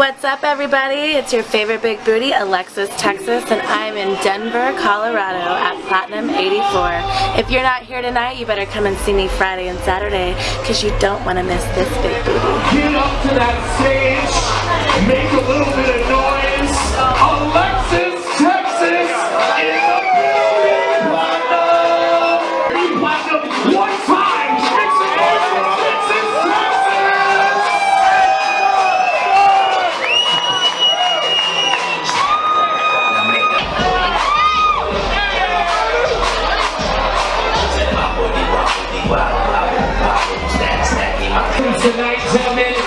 What's up everybody? It's your favorite big booty, Alexis Texas, and I'm in Denver, Colorado at Platinum 84. If you're not here tonight, you better come and see me Friday and Saturday because you don't want to miss this big booty. Get up to that stage, make a little. tonight, gentlemen.